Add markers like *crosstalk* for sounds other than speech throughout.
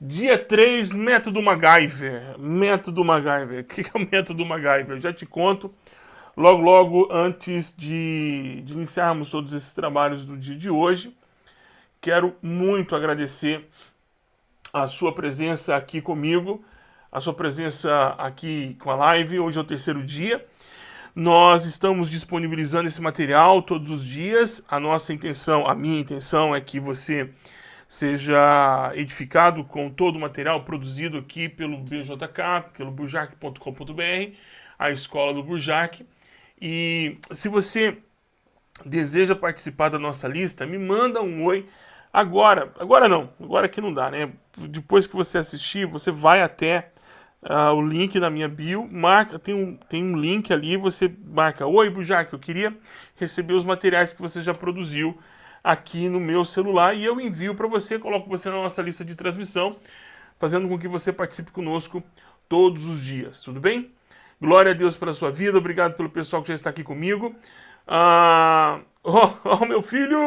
Dia 3, método MacGyver. Método MacGyver. *laughs* O que é o método MacGyver? Eu já te conto logo, logo antes de, de iniciarmos todos esses trabalhos do dia de hoje. Quero muito agradecer a sua presença aqui comigo, a sua presença aqui com a live. Hoje é o terceiro dia. Nós estamos disponibilizando esse material todos os dias. A nossa intenção, a minha intenção é que você seja edificado com todo o material produzido aqui pelo BJK, pelo burjac.com.br, a escola do Burjac. E se você deseja participar da nossa lista, me manda um oi agora. Agora não, agora que não dá, né? Depois que você assistir, você vai até uh, o link na minha bio, marca, tem um, tem um link ali, você marca, oi Burjac, eu queria receber os materiais que você já produziu aqui no meu celular e eu envio para você, coloco você na nossa lista de transmissão, fazendo com que você participe conosco todos os dias, tudo bem? Glória a Deus pela sua vida, obrigado pelo pessoal que já está aqui comigo. Ah, *laughs* oh, meu filho!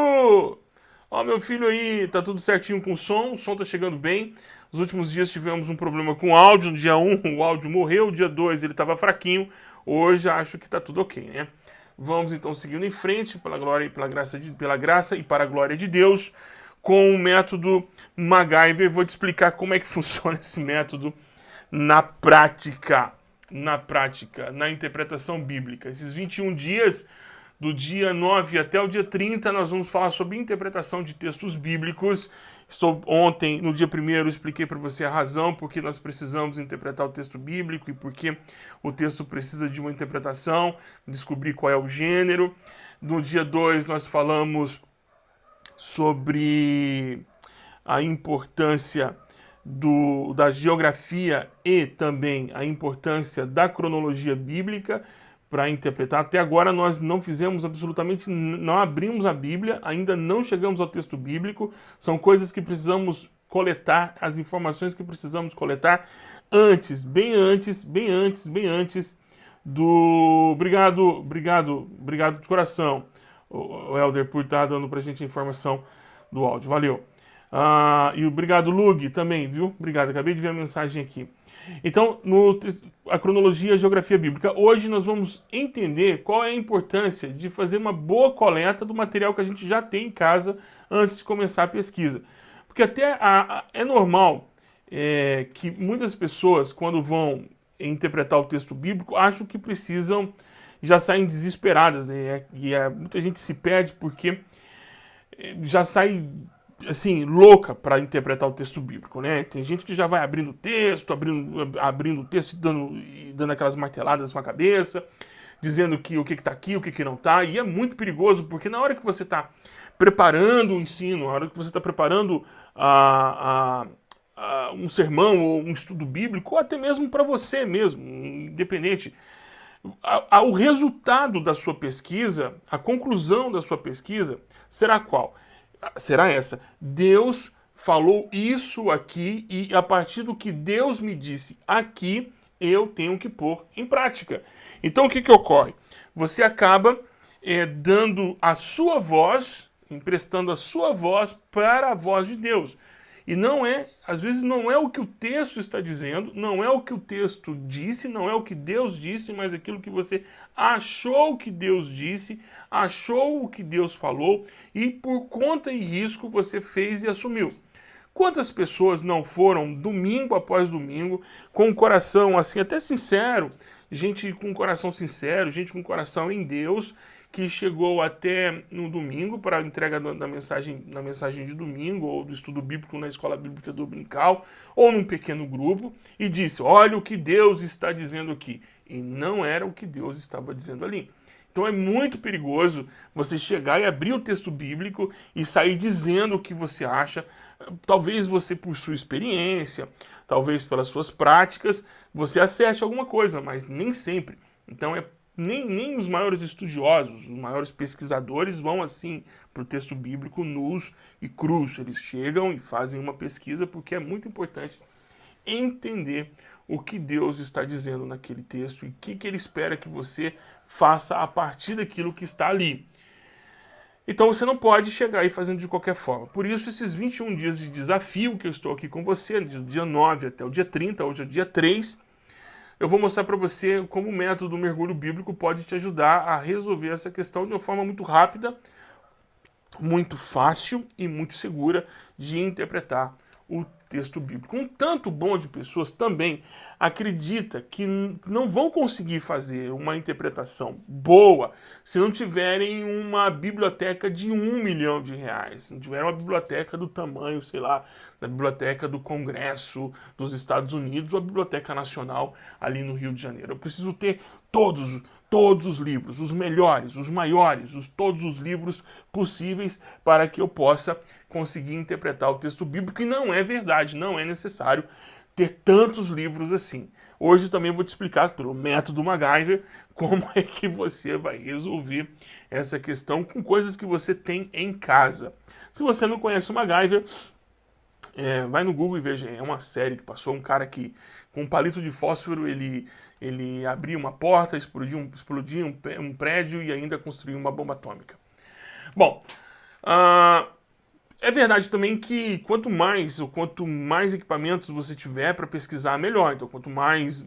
Ó, oh, meu filho aí, tá tudo certinho com o som, o som tá chegando bem. Nos últimos dias tivemos um problema com o áudio, no dia 1 o áudio morreu, no dia 2 ele estava fraquinho, hoje acho que tá tudo ok, né? Vamos então seguindo em frente pela glória e pela graça, de, pela graça e para a glória de Deus com o método MacGyver. Vou te explicar como é que *laughs* funciona esse método na prática, na prática, na interpretação bíblica. Esses 21 dias, do dia 9 até o dia 30, nós vamos falar sobre interpretação de textos bíblicos Estou ontem, no dia primeiro, expliquei para você a razão por que nós precisamos interpretar o texto bíblico e por que o texto precisa de uma interpretação, descobrir qual é o gênero. No dia 2, nós falamos sobre a importância do, da geografia e também a importância da cronologia bíblica para interpretar. Até agora nós não fizemos absolutamente, não abrimos a Bíblia, ainda não chegamos ao texto bíblico. São coisas que precisamos coletar, as informações que precisamos coletar antes, bem antes, bem antes, bem antes do... Obrigado, obrigado, obrigado de coração, o Helder, por estar dando para a gente a informação do áudio. Valeu. Ah, e obrigado, Lug, também, viu? Obrigado, acabei de ver a mensagem aqui. Então, no, a cronologia e a geografia bíblica. Hoje nós vamos entender qual é a importância de fazer uma boa coleta do material que a gente já tem em casa antes de começar a pesquisa. Porque até a, a, é normal é, que muitas pessoas, quando vão interpretar o texto bíblico, acham que precisam, já saem desesperadas. Né? E é, muita gente se perde porque é, já sai assim, louca para interpretar o texto bíblico, né? Tem gente que já vai abrindo o texto, abrindo, abrindo o texto e dando, e dando aquelas marteladas com a cabeça, dizendo que o que está aqui, o que, que não está, e é muito perigoso, porque na hora que você está preparando o ensino, na hora que você está preparando a, a, a, um sermão ou um estudo bíblico, ou até mesmo para você mesmo, independente, o resultado da sua pesquisa, a conclusão da sua pesquisa, será qual? Será essa. Deus falou isso aqui e a partir do que Deus me disse aqui, eu tenho que pôr em prática. Então o que, que ocorre? Você acaba é, dando a sua voz, emprestando a sua voz para a voz de Deus. E não é, às vezes não é o que o texto está dizendo, não é o que o texto disse, não é o que Deus disse, mas aquilo que você achou que Deus disse, achou o que Deus falou e por conta e risco você fez e assumiu. Quantas pessoas não foram domingo após domingo com o coração assim até sincero, gente com coração sincero, gente com coração em Deus, que chegou até no domingo para a entrega da mensagem, na mensagem de domingo, ou do estudo bíblico na escola bíblica dominical, ou num pequeno grupo, e disse, olha o que Deus está dizendo aqui. E não era o que Deus estava dizendo ali. Então é muito perigoso você chegar e abrir o texto bíblico e sair dizendo o que você acha. Talvez você, por sua experiência, talvez pelas suas práticas, você acerte alguma coisa, mas nem sempre. Então é nem, nem os maiores estudiosos, os maiores pesquisadores vão assim para o texto bíblico nus e cruz. Eles chegam e fazem uma pesquisa porque é muito importante entender o que Deus está dizendo naquele texto e o que, que ele espera que você faça a partir daquilo que está ali. Então você não pode chegar aí fazendo de qualquer forma. Por isso, esses 21 dias de desafio que eu estou aqui com você, do dia 9 até o dia 30, hoje é o dia 3, eu vou mostrar para você como o método do mergulho bíblico pode te ajudar a resolver essa questão de uma forma muito rápida, muito fácil e muito segura de interpretar o texto bíblico. Um tanto bom de pessoas também acredita que não vão conseguir fazer uma interpretação boa se não tiverem uma biblioteca de um milhão de reais, se não tiver uma biblioteca do tamanho, sei lá, da biblioteca do Congresso dos Estados Unidos ou a Biblioteca Nacional ali no Rio de Janeiro. Eu preciso ter todos, todos os livros, os melhores, os maiores, os, todos os livros possíveis para que eu possa conseguir interpretar o texto bíblico, e não é verdade, não é necessário ter tantos livros assim. Hoje também vou te explicar pelo método MacGyver *laughs* como é que você vai resolver essa questão com coisas que você tem em casa. Se você não conhece o MacGyver, é, vai no Google e veja, é uma série que passou um cara que com um palito de fósforo ele, ele abria uma porta, explodia, um, explodia um, um prédio e ainda construía uma bomba atômica. Bom, uh, é verdade também que quanto mais ou quanto mais equipamentos você tiver para pesquisar, melhor. Então, quanto mais,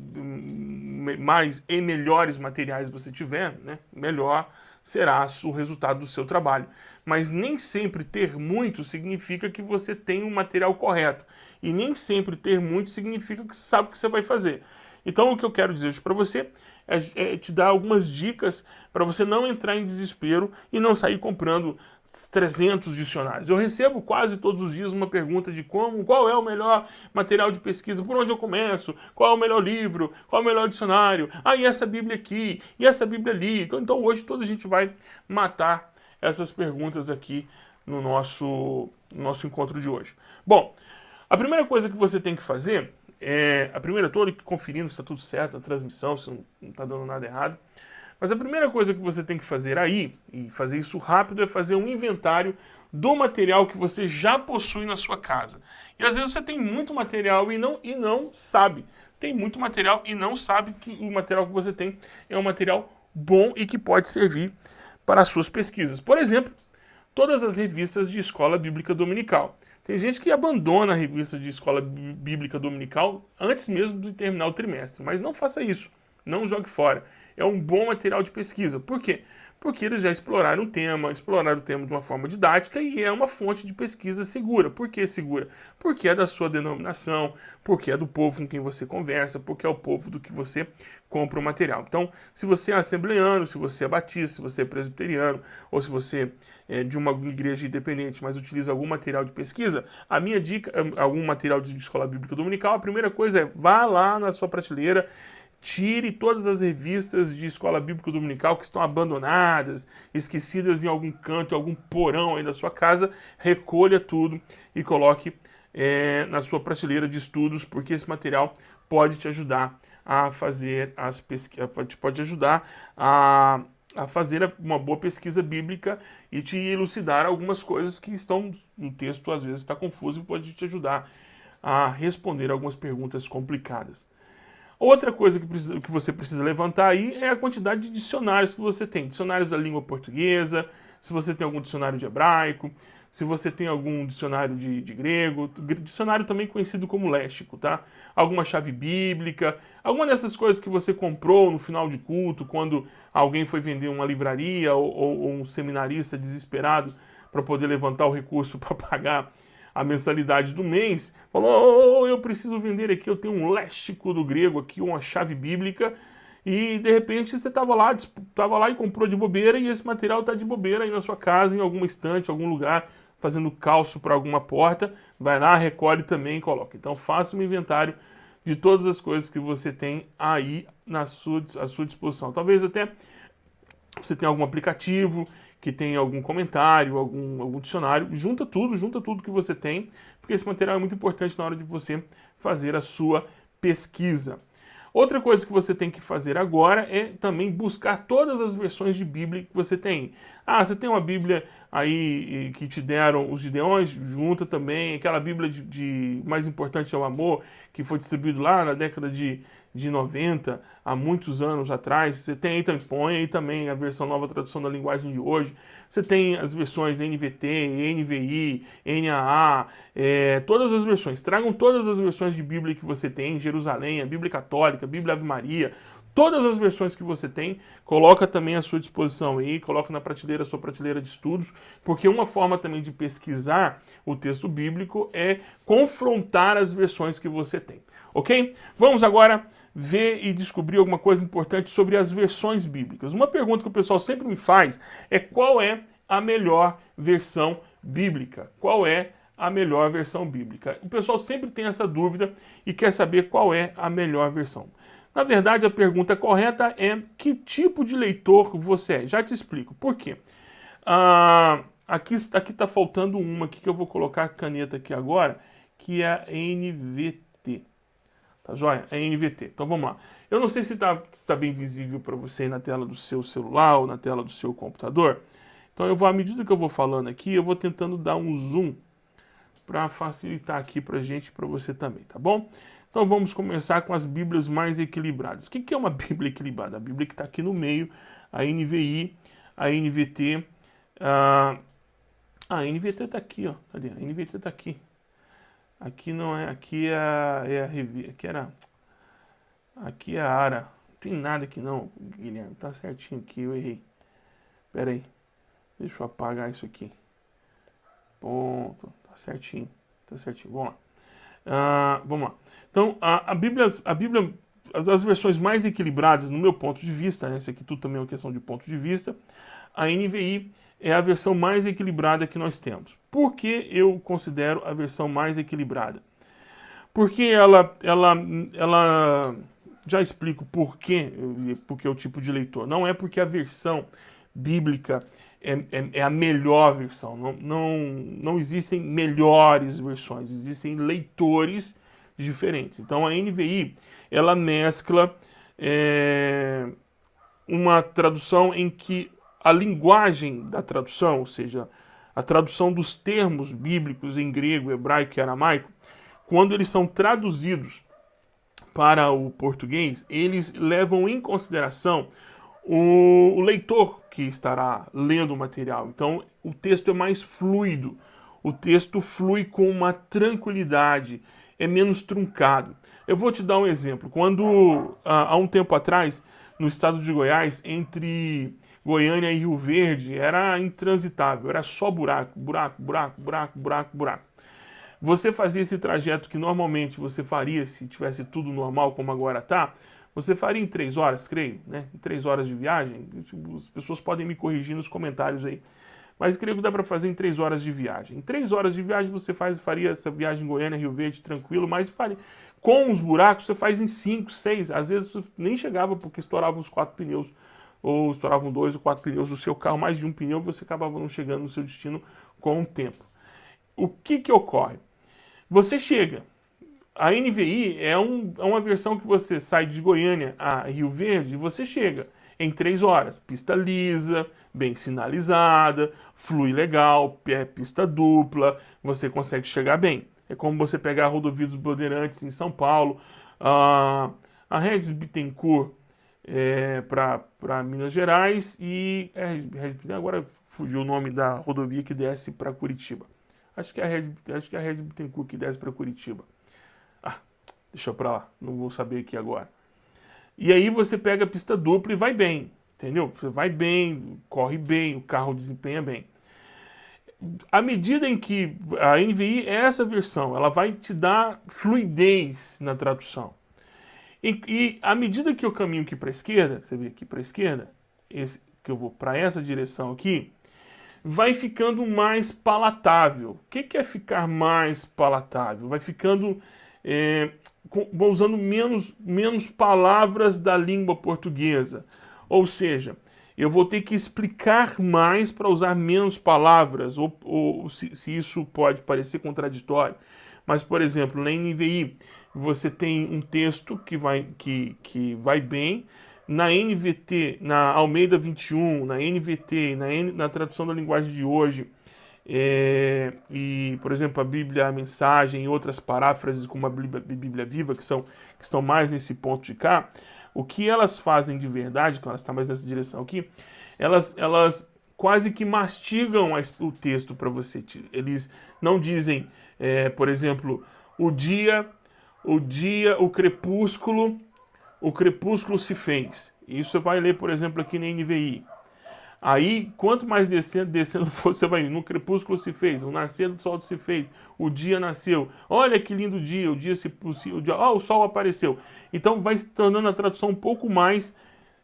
mais e melhores materiais você tiver, né, melhor será o resultado do seu trabalho. Mas nem sempre ter muito significa que você tem o um material correto. E nem sempre ter muito significa que você sabe o que você vai fazer. Então, o que eu quero dizer hoje para você é, é te dar algumas dicas para você não entrar em desespero e não sair comprando 300 dicionários. Eu recebo quase todos os dias uma pergunta de como, qual é o melhor material de pesquisa, por onde eu começo, qual é o melhor livro, qual é o melhor dicionário, ah, e essa Bíblia aqui, e essa Bíblia ali. Então hoje toda a gente vai matar essas perguntas aqui no nosso, no nosso encontro de hoje. Bom, a primeira coisa que você tem que fazer é, a primeira, estou conferindo se está tudo certo na transmissão, se não está dando nada errado, mas a primeira coisa que você tem que fazer aí, e fazer isso rápido, é fazer um inventário do material que você já possui na sua casa. E às vezes você tem muito material e não, e não sabe. Tem muito material e não sabe que o material que você tem é um material bom e que pode servir para as suas pesquisas. Por exemplo, todas as revistas de escola bíblica dominical. Tem gente que abandona a revista de escola bíblica dominical antes mesmo de terminar o trimestre, mas não faça isso, não jogue fora é um bom material de pesquisa. Por quê? Porque eles já exploraram o tema, exploraram o tema de uma forma didática e é uma fonte de pesquisa segura. Por que segura? Porque é da sua denominação, porque é do povo com quem você conversa, porque é o povo do que você compra o material. Então, se você é assembleano, se você é batista, se você é presbiteriano, ou se você é de uma igreja independente, mas utiliza algum material de pesquisa, a minha dica, algum material de escola bíblica dominical, a primeira coisa é vá lá na sua prateleira, Tire todas as revistas de escola bíblica dominical que estão abandonadas, esquecidas em algum canto, em algum porão aí da sua casa, recolha tudo e coloque é, na sua prateleira de estudos, porque esse material pode te ajudar a fazer as pesquisas, pode ajudar a, a fazer uma boa pesquisa bíblica e te elucidar algumas coisas que estão no texto, às vezes está confuso e pode te ajudar a responder algumas perguntas complicadas. Outra coisa que, precisa, que você precisa levantar aí é a quantidade de dicionários que você tem. Dicionários da língua portuguesa, se você tem algum dicionário de hebraico, se você tem algum dicionário de, de, grego, dicionário também conhecido como léxico, tá? Alguma chave bíblica, alguma dessas coisas que você comprou no final de culto, quando alguém foi vender uma livraria ou, ou, ou um seminarista desesperado para poder levantar o recurso *laughs* para pagar a mensalidade do mês, falou, oh, eu preciso vender aqui, eu tenho um léxico do grego aqui, uma chave bíblica, e de repente você estava lá, tava lá e comprou de bobeira, e esse material está de bobeira aí na sua casa, em alguma estante, algum lugar, fazendo calço para alguma porta, vai lá, recolhe também e coloca. Então faça um inventário de todas as coisas que você tem aí na sua, à sua disposição. Talvez até você tenha algum aplicativo que tem algum comentário, algum, algum dicionário, junta tudo, junta tudo que você tem, porque esse material é muito importante na hora de você fazer a sua pesquisa. Outra coisa que você tem que fazer agora é também buscar todas as versões de Bíblia que você tem. Ah, você tem uma Bíblia aí que te deram os Gideões, junta também. Aquela Bíblia de, de mais importante é o amor, que foi distribuído lá na década de de 90, há muitos anos atrás. Você tem aí, põe aí também a versão nova tradução da linguagem de hoje. Você tem as versões NVT, NVI, NAA, é, todas as versões. Tragam todas as versões de Bíblia que você tem, Jerusalém, a Bíblia Católica, a Bíblia Ave Maria, todas as versões que você tem, coloca também à sua disposição aí, coloca na prateleira, sua prateleira de estudos, porque uma forma também de pesquisar o texto bíblico é confrontar as versões que você tem, ok? Vamos agora ver e descobrir alguma coisa importante sobre as versões bíblicas. Uma pergunta que o pessoal sempre me faz é qual é a melhor versão bíblica? Qual é a melhor versão bíblica? O pessoal sempre tem essa dúvida e quer saber qual é a melhor versão. Na verdade, a pergunta correta é que tipo de leitor você é? Já te explico. Por quê? Ah, aqui está faltando uma aqui que eu vou colocar a caneta aqui agora, que é a NVT. Tá joia? É NVT. Então vamos lá. Eu não sei se está tá bem visível para você na tela do seu celular ou na tela do seu computador. Então eu vou, à medida que eu vou falando aqui, eu vou tentando dar um zoom para facilitar aqui para gente e para você também, tá bom? Então vamos começar com as Bíblias mais equilibradas. O que é uma *laughs* Bíblia equilibrada? A Bíblia que está aqui no meio, a NVI, a NVT. A, a NVT está aqui, ó. Cadê? A NVT está aqui. Aqui não é, aqui é a, é a revista, aqui era, aqui é a ARA. Não tem nada aqui não, Guilherme, tá certinho aqui, eu errei. Pera aí, deixa eu apagar isso aqui. Ponto, tá certinho, tá certinho, vamos lá. Ah, vamos lá. Então, a, a, Bíblia, a Bíblia, as, versões mais equilibradas, no meu ponto de vista, né, isso aqui tudo também é uma questão de ponto de vista, a NVI é a versão mais equilibrada que nós temos. Por que eu considero a versão mais equilibrada? Porque ela, ela, ela já explico por quê, porque é o tipo de leitor. Não é porque a versão bíblica é, é, é, a melhor versão. Não, não, não existem melhores versões, existem leitores diferentes. Então a NVI, ela mescla é, uma tradução em que a linguagem da tradução, ou seja, a tradução dos termos bíblicos em grego, hebraico e aramaico, quando eles são traduzidos para o português, eles levam em consideração o, leitor que estará lendo o material. Então, o texto é mais fluido, o texto flui com uma tranquilidade, é menos truncado. Eu vou te dar um exemplo. Quando, há um tempo atrás, no estado de Goiás, entre Goiânia e Rio Verde, era intransitável, era só buraco, buraco, buraco, buraco, buraco, buraco. Você fazia esse trajeto que normalmente você faria se tivesse tudo normal como agora está, você faria em três horas, creio, né? Em três horas de viagem. As pessoas podem me corrigir nos comentários aí. Mas creio que dá para fazer em três horas de viagem. Em três horas de viagem você faz, faria essa viagem Goiânia, Rio Verde, tranquilo, mas faria. com os buracos você faz em cinco, seis. Às vezes nem chegava porque estouravam os quatro pneus, ou estouravam dois ou quatro pneus do seu carro, mais de um pneu, você acabava não chegando no seu destino com o tempo. O que que ocorre? Você chega, a NVI é, um, é uma versão que você sai de Goiânia a Rio Verde e você chega em três horas. Pista lisa, bem sinalizada, flui legal, é pista dupla, você consegue chegar bem. É como você pegar a rodovia dos Bandeirantes em São Paulo, a, a Regis Bittencourt é, para Minas Gerais e é, agora fugiu o nome da rodovia que desce para Curitiba. Acho que é a Regis, acho que é a Regis Bittencourt que desce para Curitiba. Deixa pra lá, não vou saber aqui agora. E aí você pega a pista dupla e vai bem, entendeu? Você vai bem, corre bem, o carro desempenha bem. À medida em que a NVI é essa versão, ela vai te dar fluidez na tradução. E, e à medida que eu caminho aqui para a esquerda, você vê aqui para a esquerda, esse, que eu vou para essa direção aqui, vai ficando mais palatável. O que, que é ficar mais palatável? Vai ficando é, vou usando menos, menos palavras da língua portuguesa. Ou seja, eu vou ter que explicar mais para usar menos palavras, ou, ou se, se, isso pode parecer contraditório. Mas, por exemplo, na NVI, você tem um texto que vai, que, que vai bem, na NVT, na Almeida 21, na NVT, na, N, na tradução da linguagem de hoje, é, e, por exemplo, a Bíblia, a mensagem e outras paráfrases como a Bíblia, Bíblia Viva, que, são, que estão mais nesse ponto de cá, o que elas fazem de verdade, que elas estão mais nessa direção aqui, elas, elas quase que mastigam o texto para você. Eles não dizem, é, por exemplo, o dia, o dia, o crepúsculo, o crepúsculo se fez. Isso você vai ler, por exemplo, aqui na NVI. Aí, quanto mais descendo, descendo *laughs* você vai no crepúsculo se fez, o nascer do sol se fez, o dia nasceu. Olha que lindo dia, o dia se o dia, o sol apareceu. Então vai se tornando a tradução um pouco mais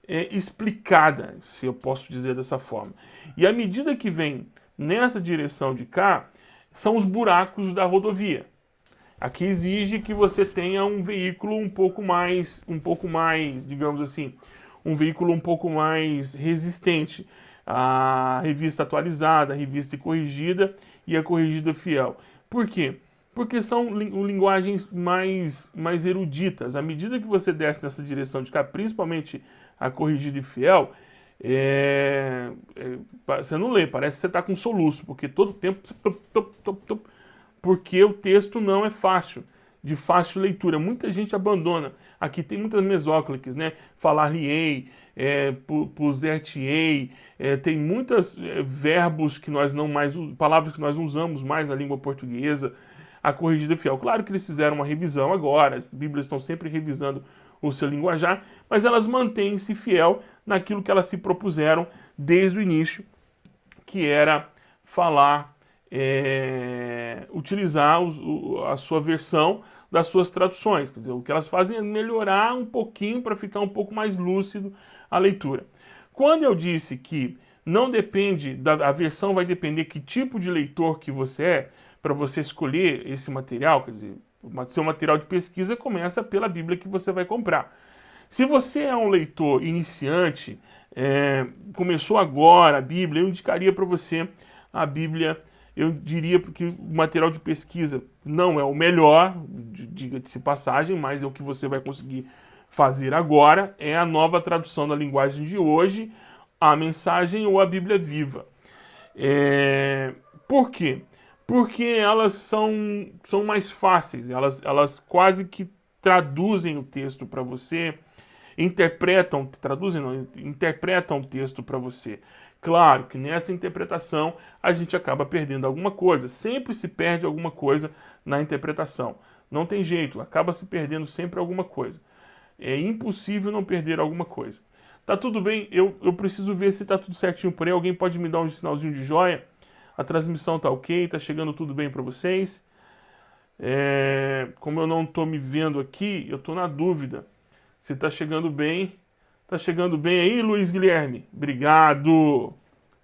é, explicada, se eu posso dizer dessa forma. E à medida que vem nessa direção de cá, são os buracos da rodovia. Aqui exige que você tenha um veículo um pouco mais, um pouco mais, digamos assim, um veículo um pouco mais resistente a revista atualizada, a revista corrigida e a corrigida fiel. Por quê? Porque são linguagens mais, mais eruditas. À medida que você desce nessa direção de cá, principalmente a corrigida e fiel, é, é, você não lê, parece que você está com soluço, porque todo tempo... Porque o texto não é fácil de fácil leitura. Muita gente abandona. Aqui tem muitas mesócliques, né? Falar-lhe-ei, é, puser-te-ei, é, tem muitos é, verbos que nós não mais, palavras que nós não usamos mais na língua portuguesa. A corrigida fiel. Claro que eles fizeram uma revisão agora, as bíblias estão sempre revisando o seu linguajar, mas elas mantêm-se fiel naquilo que elas se propuseram desde o início, que era falar é, utilizar o, a sua versão das suas traduções. Quer dizer, o que elas fazem é melhorar um pouquinho para ficar um pouco mais lúcido a leitura. Quando eu disse que não depende, da, a versão vai depender que tipo de leitor que você é, para você escolher esse material, quer dizer, seu material de pesquisa começa pela Bíblia que você vai comprar. Se você é um leitor iniciante, é, começou agora a Bíblia, eu indicaria para você a Bíblia eu diria que o material de pesquisa não é o melhor, diga-se passagem, mas é o que você vai conseguir fazer agora, é a nova tradução da linguagem de hoje, a mensagem ou a Bíblia viva. É... Por quê? Porque elas são, são mais fáceis, elas, elas quase que traduzem o texto para você, interpretam, traduzem não, interpretam o texto para você. Claro que nessa interpretação a gente acaba perdendo alguma coisa, sempre se perde alguma coisa na interpretação. Não tem jeito, acaba se perdendo sempre alguma coisa. É impossível não perder alguma coisa. Tá tudo bem, eu, eu preciso ver se tá tudo certinho por aí. Alguém pode me dar um sinalzinho de joia? A transmissão tá ok, tá chegando tudo bem para vocês. É, como eu não tô me vendo aqui, eu tô na dúvida se tá chegando bem Tá chegando bem aí, Luiz Guilherme? Obrigado,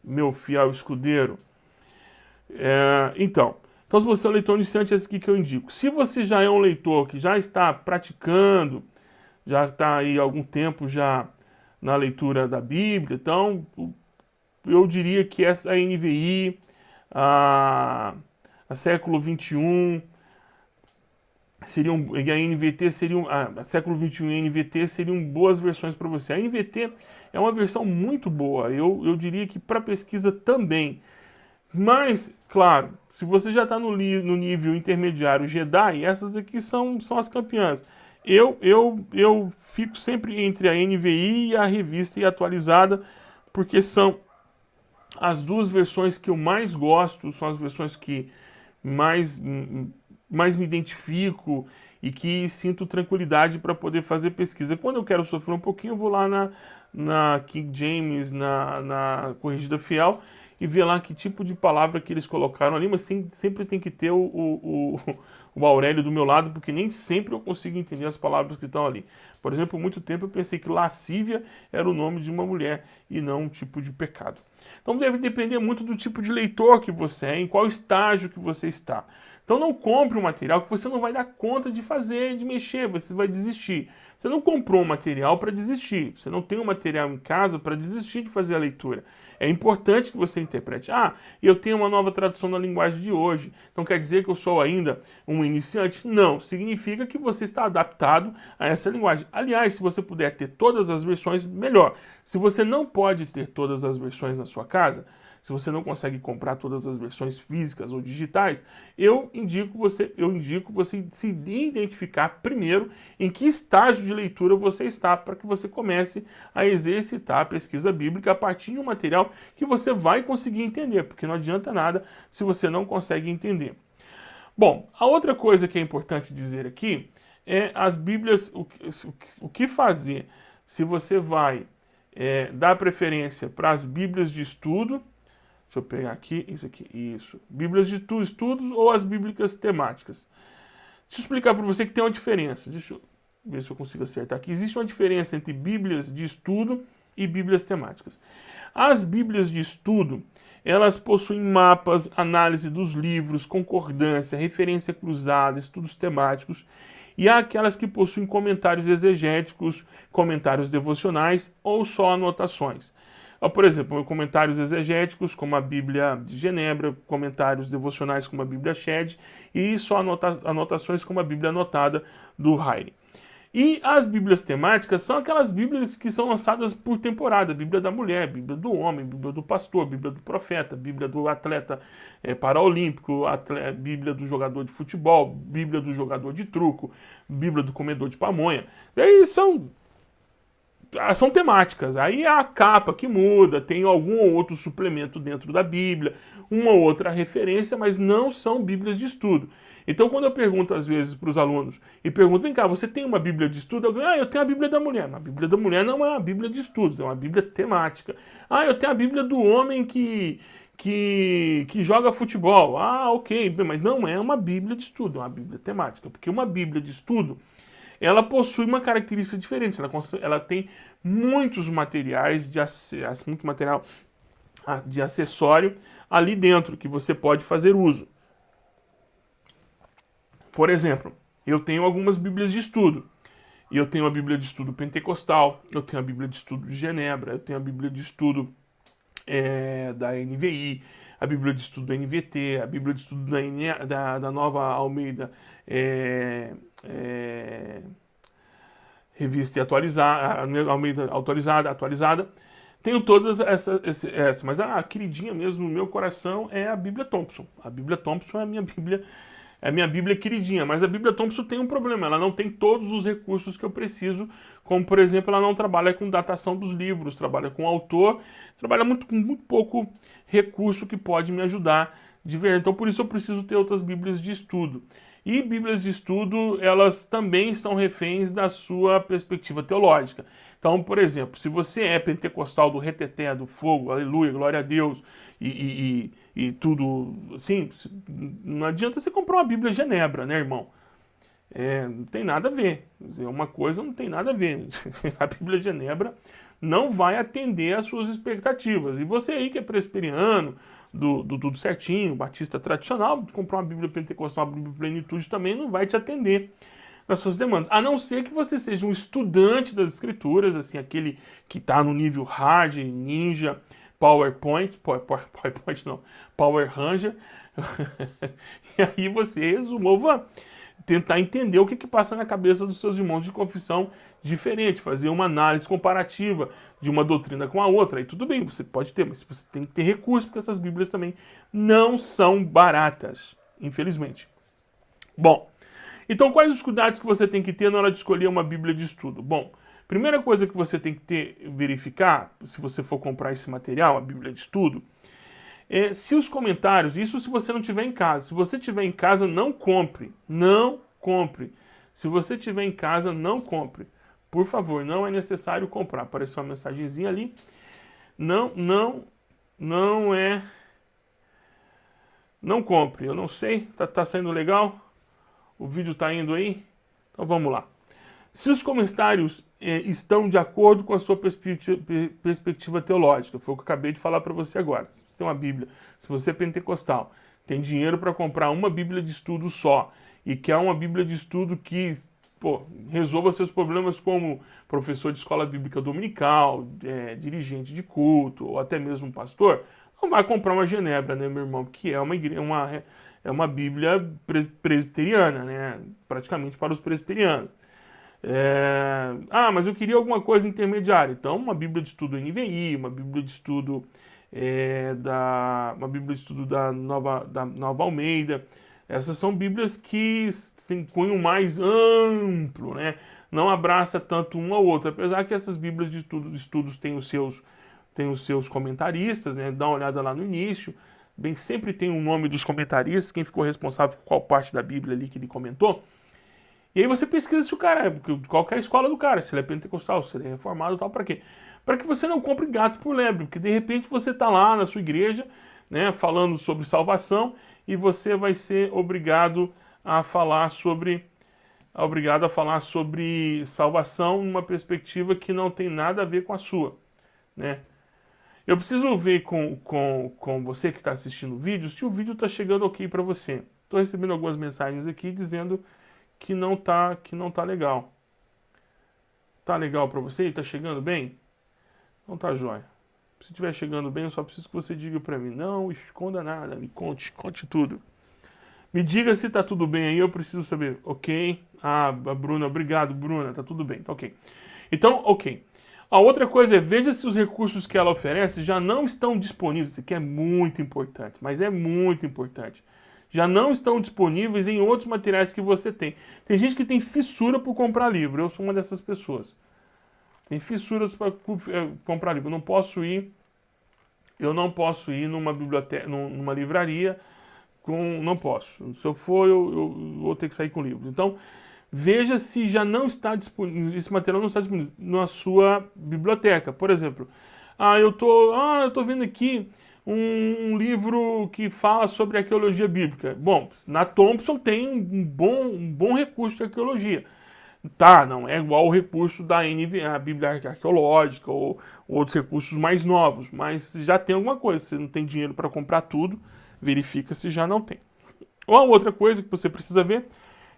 meu fiel escudeiro. É, então, então, se você é um leitor iniciante, é esse aqui que eu indico. Se você já é um leitor que já está praticando, já está aí algum tempo já na leitura da Bíblia, então eu diria que essa NVI, a, a século 21, seriam, e a NVT seriam, a, século 21 e a NVT seriam boas versões para você. A NVT é uma versão muito boa, eu, eu diria que para pesquisa também. Mas, claro, se você já está no, no nível intermediário Jedi, essas aqui são, são as campeãs. Eu, eu, eu fico sempre entre a NVI e a revista e atualizada, porque são as duas versões que eu mais gosto, são as versões que mais mais me identifico e que sinto tranquilidade para poder fazer pesquisa. Quando eu quero sofrer um pouquinho, eu vou lá na, na King James, na, na Corrigida Fiel, e ver lá que tipo de palavra que eles colocaram ali, mas sempre tem que ter o, o, o, Aurélio do meu lado, porque nem sempre eu consigo entender as palavras que estão ali. Por exemplo, muito tempo eu pensei que lascívia era o nome de uma mulher e não um tipo de pecado. Então deve depender muito do tipo de leitor que você é, em qual estágio que você está. Então não compre um material que você não vai dar conta de fazer, de mexer, você vai desistir. Você não comprou um material para desistir, você não tem um material em casa para desistir de fazer a leitura. É importante que você interprete. Ah, eu tenho uma nova tradução da linguagem de hoje, então quer dizer que eu sou ainda um iniciante? Não, significa que você está adaptado a essa linguagem. Aliás, se você puder ter todas as versões, melhor. Se você não pode ter todas as versões na sua casa, se você não consegue comprar todas as versões físicas ou digitais, eu indico você, eu indico você se identificar primeiro em que estágio de leitura você está para que você comece a exercitar a pesquisa bíblica a partir de um material que você vai conseguir entender, porque não adianta nada se você não consegue entender. Bom, a outra coisa que é importante dizer aqui é as Bíblias, o, o, o que fazer se você vai é, dar preferência para as Bíblias de estudo, deixa eu pegar aqui, isso aqui, isso, Bíblias de estudos ou as Bíblicas temáticas. Deixa eu explicar para você que tem uma diferença, deixa eu ver se eu consigo acertar aqui. Existe uma diferença entre Bíblias de estudo e Bíblias temáticas. As Bíblias de estudo, elas possuem mapas, análise dos livros, concordância, referência cruzada, estudos temáticos e há aquelas que possuem comentários exegéticos, comentários devocionais ou só anotações. Ah, por exemplo, comentários exegéticos, como a Bíblia de Genebra, comentários devocionais, como a Bíblia Shed, e só anota anotações, como a Bíblia anotada do Heine. E as bíblias temáticas são aquelas bíblias que são lançadas por temporada. Bíblia da mulher, Bíblia do homem, Bíblia do pastor, Bíblia do profeta, Bíblia do atleta é, paraolímpico, atleta, Bíblia do jogador de futebol, Bíblia do jogador de truco, Bíblia do comedor de pamonha. E aí são são temáticas. Aí a capa que muda, tem algum ou outro suplemento dentro da Bíblia, uma ou outra referência, mas não são Bíblias de estudo. Então, quando eu pergunto às vezes para os alunos, e pergunto, vem cá, você tem uma Bíblia de estudo? Ah, eu tenho a Bíblia da mulher. A Bíblia da mulher não é uma Bíblia de estudos, é uma Bíblia temática. Ah, eu tenho a Bíblia do homem que, que, que joga futebol. Ah, ok, mas não é uma Bíblia de estudo, é uma Bíblia temática. Porque uma Bíblia de estudo ela possui uma característica diferente. Ela, ela tem muitos materiais de muito material ah, de acessório ali dentro que você pode fazer uso. Por exemplo, eu tenho algumas bíblias de estudo. Eu tenho a Bíblia de Estudo Pentecostal, eu tenho a Bíblia de Estudo de Genebra, eu tenho a Bíblia de Estudo é, da NVI, a Bíblia de Estudo da NVT, a Bíblia de Estudo da, da, da Nova Almeida é, é, revista atualizada, Almeida atualizada, atualizada. Tenho todas essas, essa, mas a queridinha mesmo no meu coração é a Bíblia Thompson. A Bíblia Thompson é a minha Bíblia, é a minha Bíblia queridinha, mas a Bíblia Thompson tem um problema, ela não tem todos os recursos que eu preciso, como por exemplo, ela não trabalha com datação dos livros, trabalha com autor, trabalha muito, com muito pouco recurso que pode me ajudar de ver. Então por isso eu preciso ter outras Bíblias de estudo. E Bíblias de estudo, elas também estão reféns da sua perspectiva teológica. Então, por exemplo, se você é pentecostal do reteté, do fogo, aleluia, glória a Deus, e, e, e, e tudo assim, não adianta você comprar uma Bíblia Genebra, né, irmão? É, não tem nada a ver. Uma coisa não tem nada a ver. *laughs* A Bíblia Genebra não vai atender às suas expectativas. E você aí que é presbiteriano, do, do, tudo certinho, batista tradicional, comprar uma Bíblia Pentecostal, uma Bíblia Plenitude também não vai te atender nas suas demandas. A não ser que você seja um estudante das escrituras, assim, aquele que está no nível hard, ninja, PowerPoint, *laughs* PowerPoint não, Power Ranger, *laughs* e aí você resolva tentar entender o que, que passa na cabeça dos seus irmãos de confissão diferente, fazer uma análise comparativa de uma doutrina com a outra. Aí tudo bem, você pode ter, mas você tem que ter recurso, porque essas bíblias também não são baratas, infelizmente. Bom, então quais os cuidados que você tem que ter na hora de escolher uma bíblia de estudo? Bom, primeira coisa que você tem que ter, verificar, se você for comprar esse material, a bíblia de estudo, é, se os comentários, isso se você não tiver em casa, se você tiver em casa, não compre, não compre. Se você tiver em casa, não compre. Por favor, não é necessário comprar. Apareceu uma mensagenzinha ali. Não, não, não é... Não compre, eu não sei, tá, tá saindo legal? O vídeo tá indo aí? Então vamos lá. Se os comentários estão de acordo com a sua perspectiva, teológica, foi o que eu acabei de falar para você agora. Se você tem uma Bíblia, se você é pentecostal, tem dinheiro para comprar uma Bíblia de estudo só e quer uma Bíblia de estudo que pô, resolva seus problemas como professor de escola bíblica dominical, é, dirigente de culto ou até mesmo pastor, não vai comprar uma Genebra, né, meu irmão? Que é uma, uma, é uma Bíblia presbiteriana, né? Praticamente para os presbiterianos. É... Ah, mas eu queria alguma coisa intermediária. Então, uma Bíblia de estudo NVI, uma Bíblia de estudo é, da, uma Bíblia de Estudo da Nova, da Nova Almeida. Essas são Bíblias que têm cunho mais amplo, né? não abraça tanto um ao outro, apesar que essas Bíblias de estudo, estudos têm os seus, têm os seus comentaristas, né? dá uma olhada lá no início, bem sempre tem o um nome dos comentaristas, quem ficou responsável por qual parte da Bíblia ali que ele comentou, e aí você pesquisa se o cara é, qual é a escola do cara, se ele é pentecostal, se ele é reformado tal, para quê? Para que você não compre gato por lebre, porque de repente você está lá na sua igreja, né, falando sobre salvação, e você vai ser obrigado a falar sobre obrigado a falar sobre salvação numa perspectiva que não tem nada a ver com a sua, né? Eu preciso ver com, com, com você que está assistindo o vídeo se o vídeo está chegando ok para você. Estou recebendo algumas mensagens aqui dizendo que não tá, que não tá legal. Tá legal para você? Tá chegando bem? Não tá jóia. Se estiver chegando bem, eu só preciso que você diga para mim. Não esconda nada, me conte, conte tudo. Me diga se tá tudo bem aí, eu preciso saber. Ok? Ah, Bruna, obrigado, Bruna, tá tudo bem, tá ok. Então, ok. A outra coisa é, veja se os recursos que ela oferece já não estão disponíveis. Isso aqui é muito importante, mas é muito importante já não estão disponíveis em outros materiais que você tem. Tem gente que tem fissura por comprar livro, eu sou uma dessas pessoas. Tem fissuras para eh, comprar livro. Eu não posso ir, eu não posso ir numa biblioteca, numa livraria com, não posso. Se eu for, eu, eu vou ter que sair com livros. Então, veja se já não está disponível, esse material não está disponível na sua biblioteca. Por exemplo, ah, eu tô, ah, eu tô vendo aqui um, livro que fala sobre arqueologia bíblica. Bom, na Thompson tem um bom, um bom recurso de arqueologia. Tá, não é igual o recurso da NV, a Bíblia Arqueológica ou, ou outros recursos mais novos, mas já tem alguma coisa. Se você não tem dinheiro para comprar tudo, verifica se já não tem. Ou a outra coisa que você precisa ver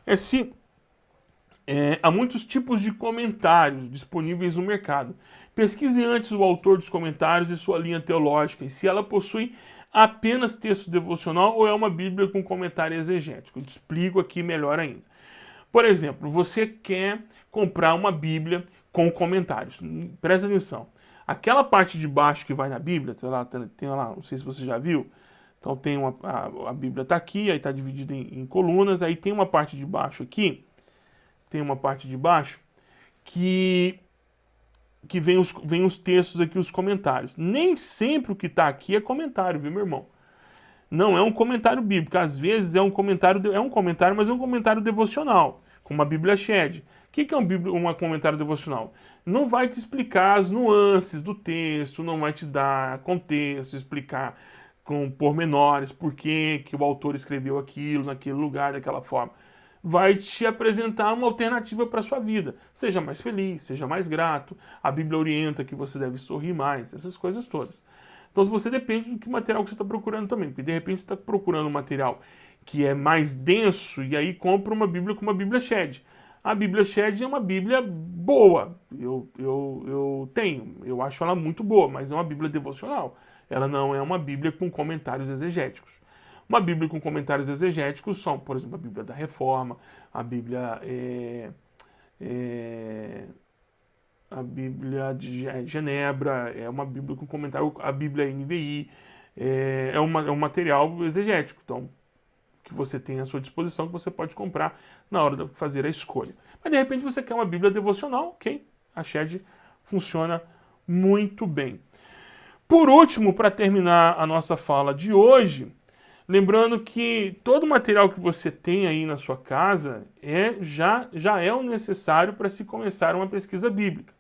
é se é, há muitos tipos de comentários disponíveis no mercado. Pesquise antes o autor dos comentários e sua linha teológica, e se ela possui apenas texto devocional ou é uma Bíblia com comentário exegético. Eu te explico aqui melhor ainda. Por exemplo, você quer comprar uma Bíblia com comentários. Presta atenção. Aquela parte de baixo que vai na Bíblia, sei lá, tem lá, não sei se você já viu, então tem uma, a, a Bíblia está aqui, aí está dividida em, em colunas, aí tem uma parte de baixo aqui, tem uma parte de baixo que que vem os, vem os textos aqui, os comentários. Nem sempre o que está aqui é comentário, viu, meu irmão? Não é um comentário bíblico. Às vezes é um comentário, é um comentário, mas é um comentário devocional, como a Bíblia Shed. O que, é um, um comentário devocional? Não vai te explicar as nuances do texto, não vai te dar contexto, explicar com pormenores por que o autor escreveu aquilo, naquele lugar, daquela forma vai te apresentar uma alternativa para a sua vida. Seja mais feliz, seja mais grato, a Bíblia orienta que você deve sorrir mais, essas coisas todas. Então você depende do que material que você está procurando também, porque de repente você está procurando um material que é mais denso e aí compra uma Bíblia com uma Bíblia Shed. A Bíblia Shed é uma Bíblia boa, eu, eu, eu tenho, eu acho ela muito boa, mas é uma Bíblia devocional. Ela não é uma Bíblia com comentários exegéticos. Uma Bíblia com comentários exegéticos são, por exemplo, a Bíblia da Reforma, a Bíblia, é, é, a Bíblia de Genebra, é uma Bíblia com comentário, a Bíblia NVI, é, é, uma, é um material exegético, então que você tem à sua disposição, que você pode comprar na hora de fazer a escolha. Mas de repente você quer uma Bíblia devocional, ok? A Shed funciona muito bem. Por último, para terminar a nossa fala de hoje, Lembrando que todo o material que você tem aí na sua casa é, já, já é o necessário para se começar uma pesquisa bíblica.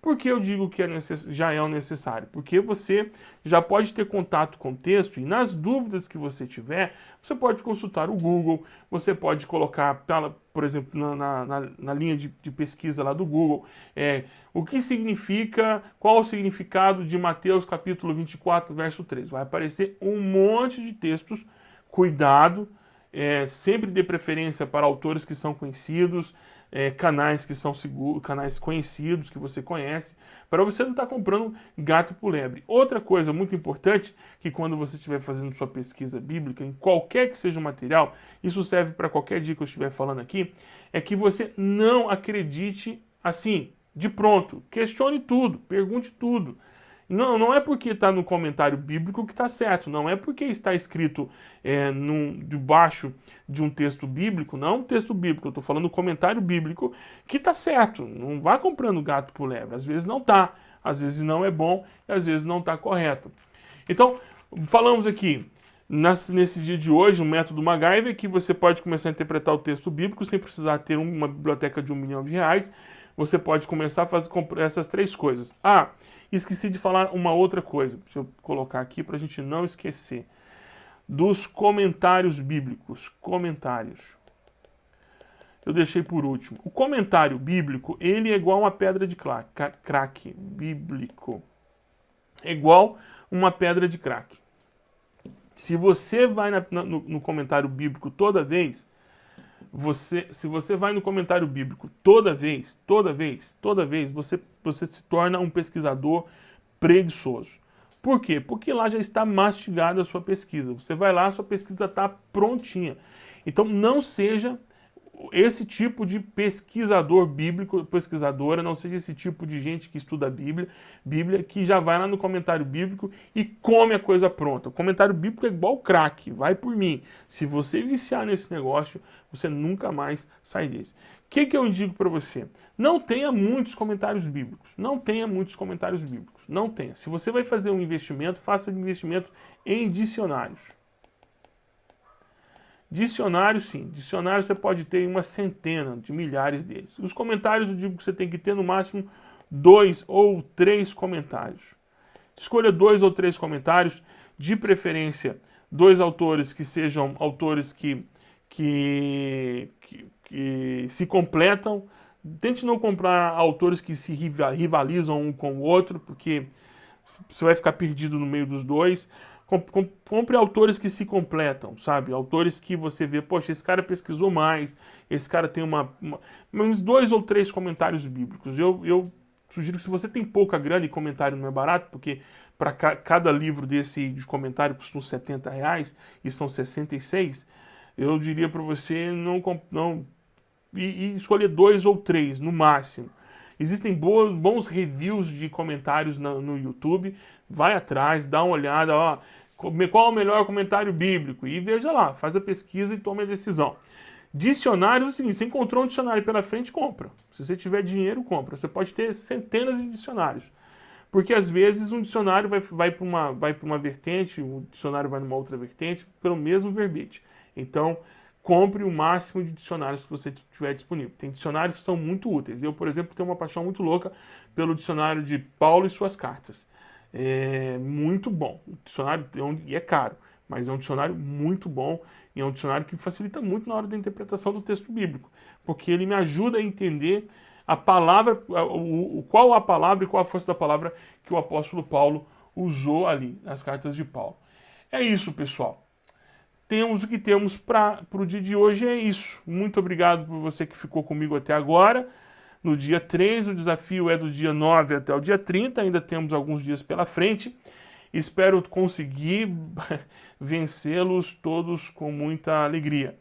Por que eu digo que é já é o necessário? Porque você já pode ter contato com o texto e nas dúvidas que você tiver, você pode consultar o Google, você pode colocar, por exemplo, na, na, na linha de, de, pesquisa lá do Google, é, o que significa, qual o significado de Mateus capítulo 24, verso 3. Vai aparecer um monte de textos, cuidado, é, sempre dê preferência para autores que são conhecidos, é, canais que são seguros, canais conhecidos que você conhece, para você não estar tá comprando gato por lebre. Outra coisa muito importante, que quando você estiver fazendo sua pesquisa bíblica, em qualquer que seja o material, isso serve para qualquer dia que eu estiver falando aqui, é que você não acredite assim, de pronto. Questione tudo, pergunte tudo. Não, não é porque está no comentário bíblico que está certo, não é porque está escrito é, num, debaixo de um texto bíblico, não um texto bíblico, eu estou falando do comentário bíblico que está certo. Não vá comprando gato por lebre, às vezes não está, às vezes não é bom e às vezes não está correto. Então, falamos aqui nesse dia de hoje, um método MacGyver, que você pode começar a interpretar o texto bíblico sem precisar ter uma biblioteca de um milhão de reais. Você pode começar a fazer essas três coisas. Ah, esqueci de falar uma outra coisa. Deixa eu colocar aqui para a gente não esquecer. Dos comentários bíblicos. Comentários. Eu deixei por último. O comentário bíblico, ele é igual uma pedra de crack. Bíblico. É igual uma pedra de crack. Se você vai na, no, no, comentário bíblico toda vez, você, se você vai no comentário bíblico toda vez, toda vez, toda vez, você, você se torna um pesquisador preguiçoso. Por quê? Porque lá já está mastigada a sua pesquisa. Você vai lá, sua pesquisa está prontinha. Então não seja esse tipo de pesquisador bíblico, pesquisadora, não seja esse tipo de gente que estuda a Bíblia, Bíblia, que já vai lá no comentário bíblico e come a coisa pronta. O comentário bíblico é igual crack, vai por mim. Se você viciar nesse negócio, você nunca mais sai desse. O que, que eu indico para você? Não tenha muitos comentários bíblicos. Não tenha muitos comentários bíblicos. Não tenha. Se você vai fazer um investimento, faça investimento em dicionários. Dicionário, sim. Dicionário você pode ter uma centena de milhares deles. Os comentários, eu digo que você tem que ter no máximo dois ou três comentários. Escolha dois ou três comentários, de preferência dois autores que sejam autores que, que, que, que se completam. Tente não comprar autores que se rivalizam um com o outro, porque você vai ficar perdido no meio dos dois compre autores que se completam, sabe? Autores que você vê, poxa, esse cara pesquisou mais, esse cara tem uma, uma uns dois ou três comentários bíblicos. Eu, eu sugiro que se você tem pouca grana e comentário não é barato, porque para ca cada livro desse de comentário custa 70 reais e são 66, eu diria para você não, não e, e escolher dois ou três no máximo. Existem boas, bons reviews de comentários no, no YouTube. Vai atrás, dá uma olhada, ó, qual o melhor comentário bíblico? E veja lá, faz a pesquisa e tome a decisão. Dicionário é o seguinte, você encontrou um dicionário pela frente, compra. Se você tiver dinheiro, compra. Você pode ter centenas de dicionários. Porque às vezes um dicionário vai, vai para uma, uma vertente, o um dicionário vai numa outra vertente, pelo mesmo verbete. Então, compre o máximo de dicionários que você tiver disponível. Tem dicionários que são muito úteis. Eu, por exemplo, tenho uma paixão muito louca pelo dicionário de Paulo e suas cartas. É muito bom. O dicionário é e é caro, mas é um dicionário muito bom e é um dicionário que facilita muito na hora da interpretação do texto bíblico, porque ele me ajuda a entender a palavra, o, qual a palavra e qual a força da palavra que o apóstolo Paulo usou ali nas cartas de Paulo. É isso, pessoal temos o que temos para o dia de hoje, é isso. Muito obrigado por você que ficou comigo até agora. No dia 3, o desafio é do dia 9 até o dia 30, ainda temos alguns dias pela frente. Espero conseguir *laughs* vencê-los todos com muita alegria.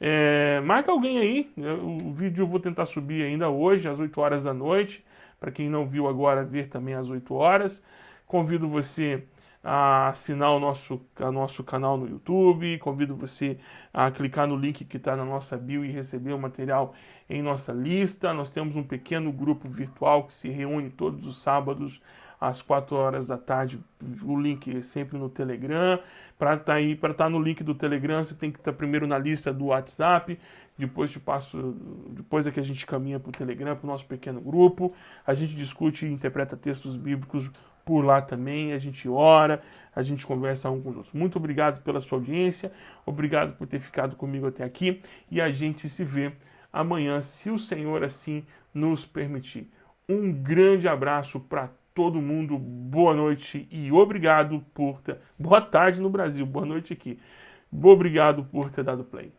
É, marca alguém aí, o vídeo eu vou tentar subir ainda hoje, às 8 horas da noite, para quem não viu agora, ver também às 8 horas. Convido você a assinar o nosso, o nosso canal no YouTube, convido você a clicar no link que está na nossa bio e receber o material em nossa lista. Nós temos um pequeno grupo virtual que se reúne todos os sábados às 4 horas da tarde. O link é sempre no Telegram. Para estar tá estar tá no link do Telegram, você tem que estar tá primeiro na lista do WhatsApp, depois te passo, depois é que a gente caminha para o Telegram, para o nosso pequeno grupo. A gente discute e interpreta textos bíblicos por lá também, a gente ora, a gente conversa um com os outros. Muito obrigado pela sua audiência, obrigado por ter ficado comigo até aqui e a gente se vê amanhã, se o Senhor assim nos permitir. Um grande abraço para todo mundo, boa noite e obrigado por ter... Boa tarde no Brasil, boa noite aqui. Obrigado por ter dado play.